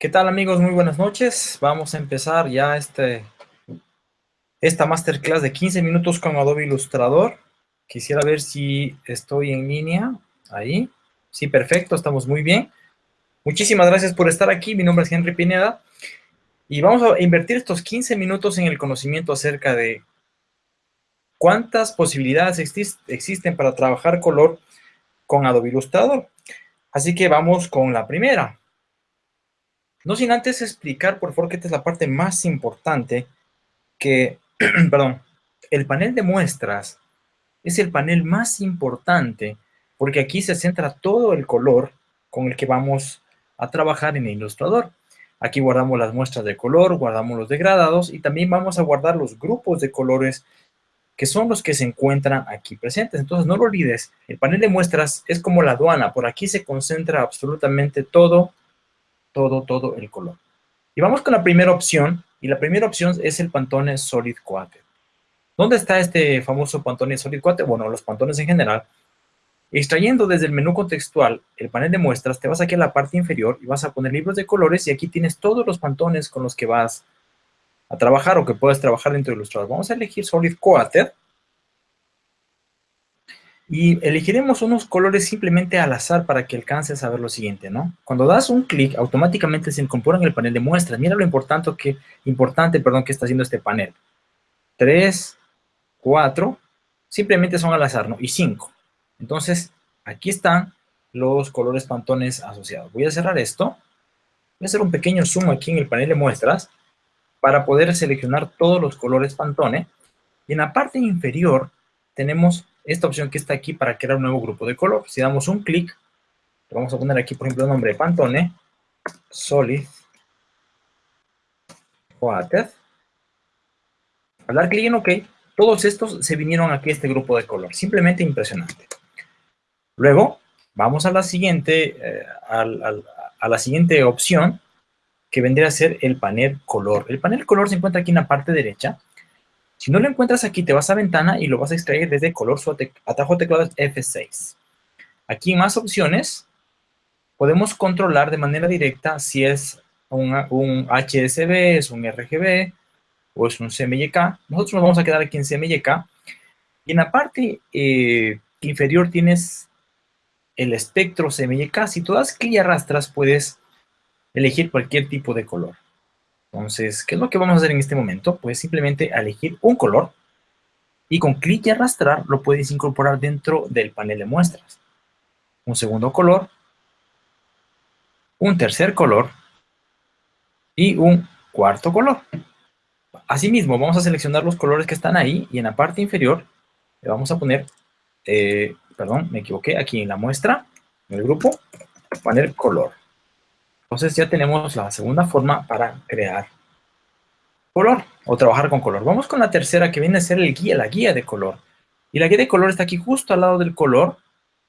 ¿Qué tal amigos? Muy buenas noches. Vamos a empezar ya este, esta masterclass de 15 minutos con Adobe Illustrator. Quisiera ver si estoy en línea. Ahí. Sí, perfecto. Estamos muy bien. Muchísimas gracias por estar aquí. Mi nombre es Henry Pineda. Y vamos a invertir estos 15 minutos en el conocimiento acerca de cuántas posibilidades existen para trabajar color con Adobe Illustrator. Así que vamos con la primera. No sin antes explicar, por favor, que esta es la parte más importante, que, perdón, el panel de muestras es el panel más importante porque aquí se centra todo el color con el que vamos a trabajar en el ilustrador. Aquí guardamos las muestras de color, guardamos los degradados y también vamos a guardar los grupos de colores que son los que se encuentran aquí presentes. Entonces, no lo olvides, el panel de muestras es como la aduana. Por aquí se concentra absolutamente todo todo, todo el color. Y vamos con la primera opción, y la primera opción es el Pantone Solid 4. ¿Dónde está este famoso Pantone Solid 4? Bueno, los pantones en general. Extrayendo desde el menú contextual el panel de muestras, te vas aquí a la parte inferior y vas a poner libros de colores y aquí tienes todos los pantones con los que vas a trabajar o que puedes trabajar dentro de Illustrator. Vamos a elegir Solid 4 y elegiremos unos colores simplemente al azar para que alcances a ver lo siguiente, ¿no? Cuando das un clic, automáticamente se incorpora en el panel de muestras. Mira lo importante que, importante, perdón, que está haciendo este panel. 3, 4, simplemente son al azar, ¿no? Y 5. Entonces, aquí están los colores pantones asociados. Voy a cerrar esto. Voy a hacer un pequeño zoom aquí en el panel de muestras para poder seleccionar todos los colores pantone. Y en la parte inferior tenemos esta opción que está aquí para crear un nuevo grupo de color. Si damos un clic, vamos a poner aquí, por ejemplo, el nombre de Pantone, Solid Water. Al dar clic en OK, todos estos se vinieron aquí a este grupo de color. Simplemente impresionante. Luego, vamos a la siguiente, eh, a la siguiente opción, que vendría a ser el panel color. El panel color se encuentra aquí en la parte derecha. Si no lo encuentras aquí, te vas a ventana y lo vas a extraer desde color su atajo teclado F6. Aquí en más opciones, podemos controlar de manera directa si es un, HSB, es un RGB o es un CMYK. Nosotros nos vamos a quedar aquí en CMYK. Y en la parte eh, inferior tienes el espectro CMYK. Si tú das clic arrastras, puedes elegir cualquier tipo de color. Entonces, ¿qué es lo que vamos a hacer en este momento? Pues simplemente elegir un color y con clic y arrastrar lo puedes incorporar dentro del panel de muestras. Un segundo color, un tercer color y un cuarto color. Asimismo, vamos a seleccionar los colores que están ahí y en la parte inferior le vamos a poner, eh, perdón, me equivoqué, aquí en la muestra, en el grupo, poner color. Entonces ya tenemos la segunda forma para crear color o trabajar con color. Vamos con la tercera que viene a ser el guía, la guía de color. Y la guía de color está aquí justo al lado del color.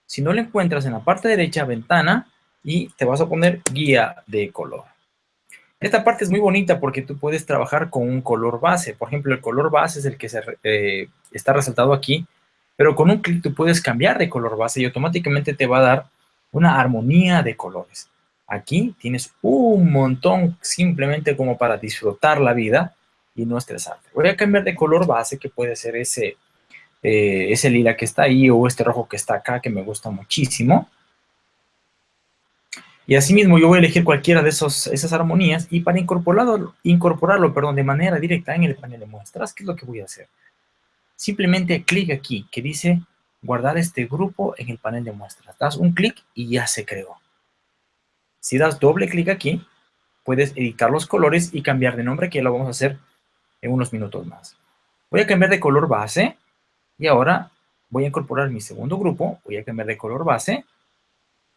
Si no la encuentras en la parte derecha, ventana, y te vas a poner guía de color. Esta parte es muy bonita porque tú puedes trabajar con un color base. Por ejemplo, el color base es el que eh, está resaltado aquí, pero con un clic tú puedes cambiar de color base y automáticamente te va a dar una armonía de colores. Aquí tienes un montón simplemente como para disfrutar la vida y no estresarte. Voy a cambiar de color base, que puede ser ese, eh, ese lila que está ahí o este rojo que está acá, que me gusta muchísimo. Y asimismo yo voy a elegir cualquiera de esos, esas armonías y para incorporarlo, incorporarlo perdón, de manera directa en el panel de muestras, ¿qué es lo que voy a hacer? Simplemente clic aquí que dice guardar este grupo en el panel de muestras. Das un clic y ya se creó. Si das doble clic aquí, puedes editar los colores y cambiar de nombre, que ya lo vamos a hacer en unos minutos más. Voy a cambiar de color base y ahora voy a incorporar mi segundo grupo. Voy a cambiar de color base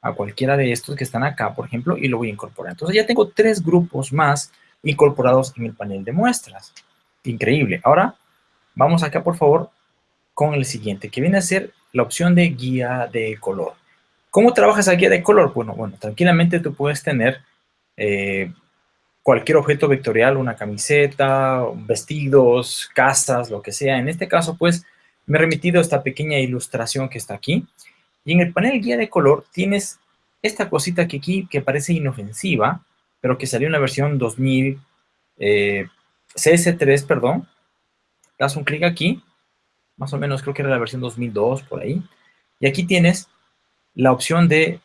a cualquiera de estos que están acá, por ejemplo, y lo voy a incorporar. Entonces ya tengo tres grupos más incorporados en el panel de muestras. Increíble. Ahora vamos acá, por favor, con el siguiente, que viene a ser la opción de guía de color. ¿Cómo trabajas la guía de color? Bueno, bueno, tranquilamente tú puedes tener eh, cualquier objeto vectorial, una camiseta, vestidos, casas, lo que sea. En este caso, pues, me he remitido esta pequeña ilustración que está aquí. Y en el panel guía de color tienes esta cosita que aquí, que parece inofensiva, pero que salió en la versión 2000, eh, CS3, perdón. Das un clic aquí, más o menos creo que era la versión 2002, por ahí. Y aquí tienes la opción de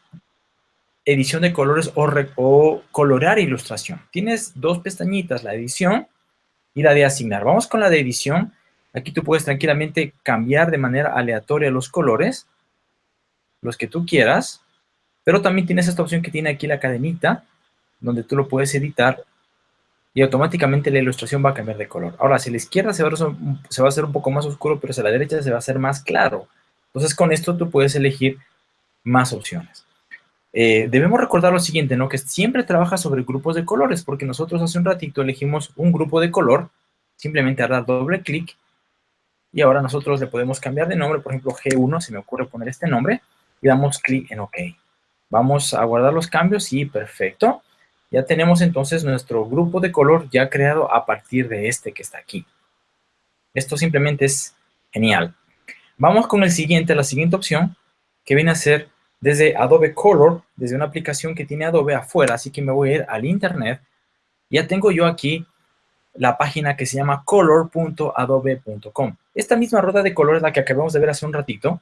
edición de colores o, colorear ilustración. Tienes dos pestañitas, la edición y la de asignar. Vamos con la de edición. Aquí tú puedes tranquilamente cambiar de manera aleatoria los colores, los que tú quieras, pero también tienes esta opción que tiene aquí la cadenita, donde tú lo puedes editar y automáticamente la ilustración va a cambiar de color. Ahora, si a la izquierda se va a, se va a hacer un poco más oscuro, pero si a la derecha se va a hacer más claro. Entonces, con esto tú puedes elegir más opciones. Eh, debemos recordar lo siguiente, ¿no? Que siempre trabaja sobre grupos de colores, porque nosotros hace un ratito elegimos un grupo de color, simplemente dar doble clic, y ahora nosotros le podemos cambiar de nombre, por ejemplo, G1, se me ocurre poner este nombre, y damos clic en OK. Vamos a guardar los cambios y perfecto. Ya tenemos entonces nuestro grupo de color ya creado a partir de este que está aquí. Esto simplemente es genial. Vamos con el siguiente, la siguiente opción, que viene a ser desde Adobe Color, desde una aplicación que tiene Adobe afuera, así que me voy a ir al internet. Ya tengo yo aquí la página que se llama color.adobe.com. Esta misma rueda de color es la que acabamos de ver hace un ratito.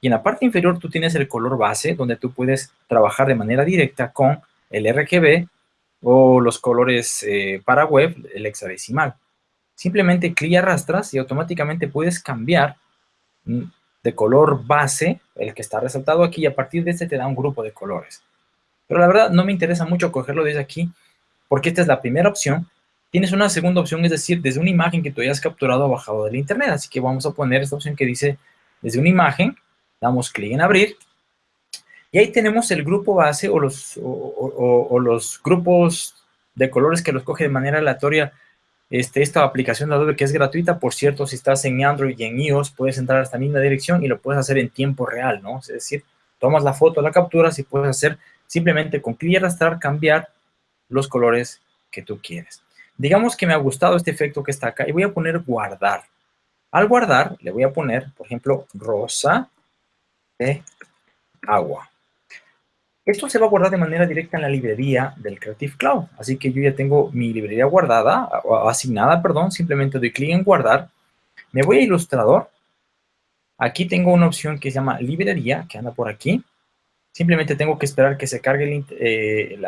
Y en la parte inferior tú tienes el color base, donde tú puedes trabajar de manera directa con el RGB o los colores eh, para web, el hexadecimal. Simplemente clic y arrastras y automáticamente puedes cambiar mm, de color base, el que está resaltado aquí, y a partir de este te da un grupo de colores. Pero la verdad no me interesa mucho cogerlo desde aquí, porque esta es la primera opción. Tienes una segunda opción, es decir, desde una imagen que tú hayas capturado o bajado del internet. Así que vamos a poner esta opción que dice desde una imagen, damos clic en abrir, y ahí tenemos el grupo base o los, o los grupos de colores que los coge de manera aleatoria este, esta aplicación de Adobe que es gratuita. Por cierto, si estás en Android y en iOS, puedes entrar a esta misma dirección y lo puedes hacer en tiempo real, ¿no? Es decir, tomas la foto, la capturas y puedes hacer simplemente con clic y arrastrar, cambiar los colores que tú quieres. Digamos que me ha gustado este efecto que está acá y voy a poner guardar. Al guardar, le voy a poner, por ejemplo, rosa de agua. Esto se va a guardar de manera directa en la librería del Creative Cloud. Así que yo ya tengo mi librería guardada, asignada, perdón. Simplemente doy clic en guardar. Me voy a Ilustrador. Aquí tengo una opción que se llama librería, que anda por aquí. Simplemente tengo que esperar que se cargue el, eh,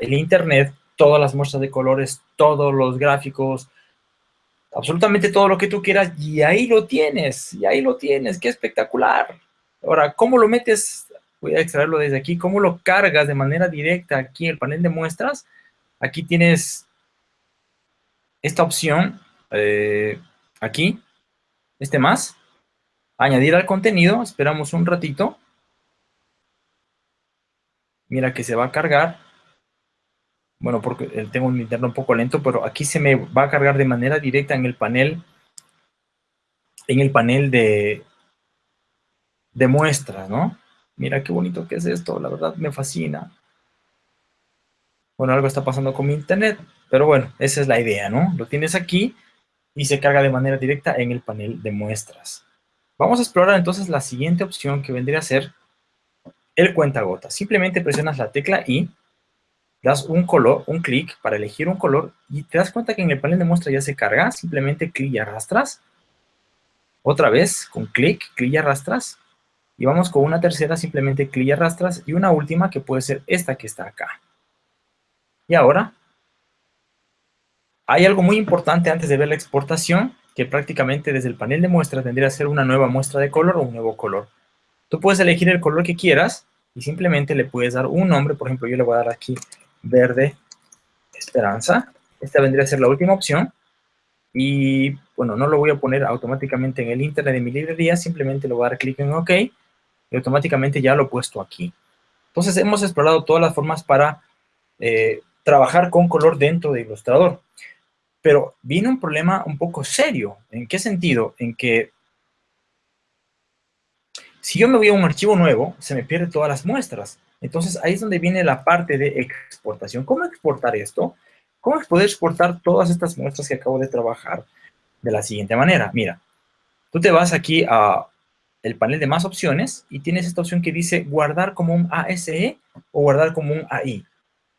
el internet, todas las muestras de colores, todos los gráficos, absolutamente todo lo que tú quieras, y ahí lo tienes, y ahí lo tienes, qué espectacular. Ahora, ¿cómo lo metes voy a extraerlo desde aquí. ¿Cómo lo cargas de manera directa aquí en el panel de muestras? Aquí tienes esta opción, eh, aquí, este más, añadir al contenido, esperamos un ratito. Mira que se va a cargar. Bueno, porque tengo un interno un poco lento, pero aquí se me va a cargar de manera directa en el panel, en el panel de, de muestras, ¿no? Mira qué bonito que es esto, la verdad me fascina. Bueno, algo está pasando con mi internet, pero bueno, esa es la idea, ¿no? Lo tienes aquí y se carga de manera directa en el panel de muestras. Vamos a explorar entonces la siguiente opción que vendría a ser el cuentagotas. Simplemente presionas la tecla I, das un color, un clic para elegir un color y te das cuenta que en el panel de muestra ya se carga. Simplemente clic y arrastras. Otra vez, con clic, clic y arrastras y vamos con una tercera, simplemente clic y arrastras. Y una última que puede ser esta que está acá. Y ahora, hay algo muy importante antes de ver la exportación, que prácticamente desde el panel de muestra tendría que ser una nueva muestra de color o un nuevo color. Tú puedes elegir el color que quieras y simplemente le puedes dar un nombre. Por ejemplo, yo le voy a dar aquí verde esperanza. Esta vendría a ser la última opción. Y bueno, no lo voy a poner automáticamente en el internet de mi librería, simplemente le voy a dar clic en OK y automáticamente ya lo he puesto aquí. Entonces hemos explorado todas las formas para eh, trabajar con color dentro de Illustrator. Pero viene un problema un poco serio. ¿En qué sentido? En que si yo me voy a un archivo nuevo, se me pierden todas las muestras. Entonces ahí es donde viene la parte de exportación. ¿Cómo exportar esto? ¿Cómo poder exportar todas estas muestras que acabo de trabajar? De la siguiente manera. Mira, tú te vas aquí a el panel de más opciones y tienes esta opción que dice guardar como un ASE o guardar como un AI.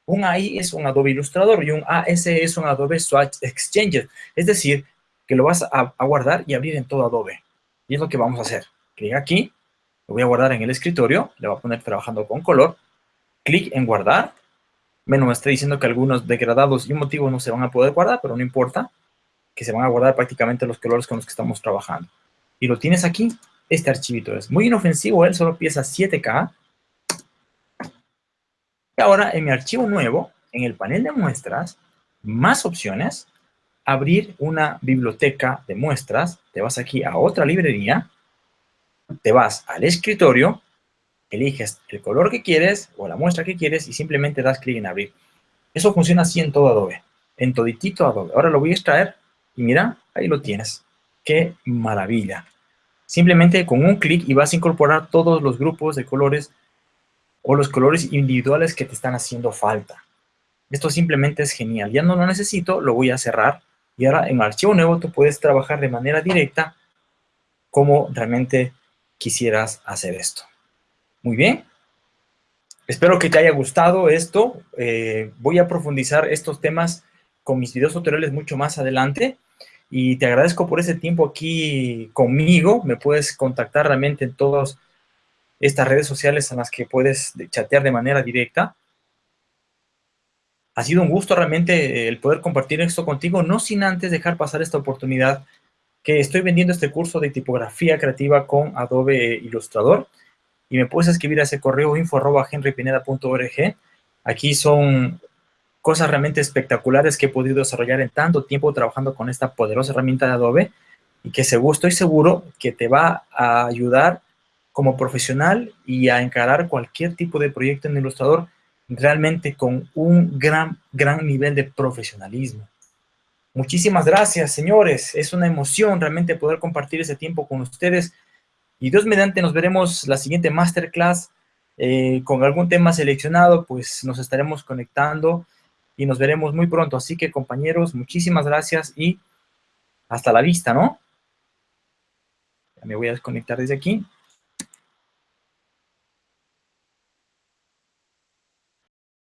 Un AI es un Adobe Illustrator y un AS es un Adobe Swatch Exchanger. Es decir, que lo vas a, a guardar y abrir en todo Adobe. Y es lo que vamos a hacer. Clic aquí, lo voy a guardar en el escritorio, le voy a poner trabajando con color, clic en guardar, bueno, me está diciendo que algunos degradados y motivos no se van a poder guardar, pero no importa, que se van a guardar prácticamente los colores con los que estamos trabajando. Y lo tienes aquí, este archivito es muy inofensivo, él solo pesa 7K. Y ahora en mi archivo nuevo, en el panel de muestras, más opciones, abrir una biblioteca de muestras, te vas aquí a otra librería, te vas al escritorio, eliges el color que quieres o la muestra que quieres y simplemente das clic en abrir. Eso funciona así en todo Adobe, en toditito Adobe. Ahora lo voy a extraer y mira, ahí lo tienes. ¡Qué maravilla! Simplemente con un clic y vas a incorporar todos los grupos de colores o los colores individuales que te están haciendo falta. Esto simplemente es genial. Ya no lo necesito, lo voy a cerrar. Y ahora en archivo nuevo tú puedes trabajar de manera directa como realmente quisieras hacer esto. Muy bien. Espero que te haya gustado esto. Eh, voy a profundizar estos temas con mis videos tutoriales mucho más adelante. Y te agradezco por ese tiempo aquí conmigo. Me puedes contactar realmente en todas estas redes sociales en las que puedes chatear de manera directa. Ha sido un gusto realmente el poder compartir esto contigo, no sin antes dejar pasar esta oportunidad que estoy vendiendo este curso de tipografía creativa con Adobe Illustrator y me puedes escribir a ese correo info arroba henrypineda.org. Aquí son cosas realmente espectaculares que he podido desarrollar en tanto tiempo trabajando con esta poderosa herramienta de Adobe y que seguro, estoy seguro que te va a ayudar como profesional y a encarar cualquier tipo de proyecto en Illustrator realmente con un gran, gran nivel de profesionalismo. Muchísimas gracias, señores. Es una emoción realmente poder compartir ese tiempo con ustedes. Y Dios mediante nos veremos la siguiente masterclass eh, con algún tema seleccionado, pues nos estaremos conectando y nos veremos muy pronto. Así que compañeros, muchísimas gracias y hasta la vista, ¿no? Ya me voy a desconectar desde aquí.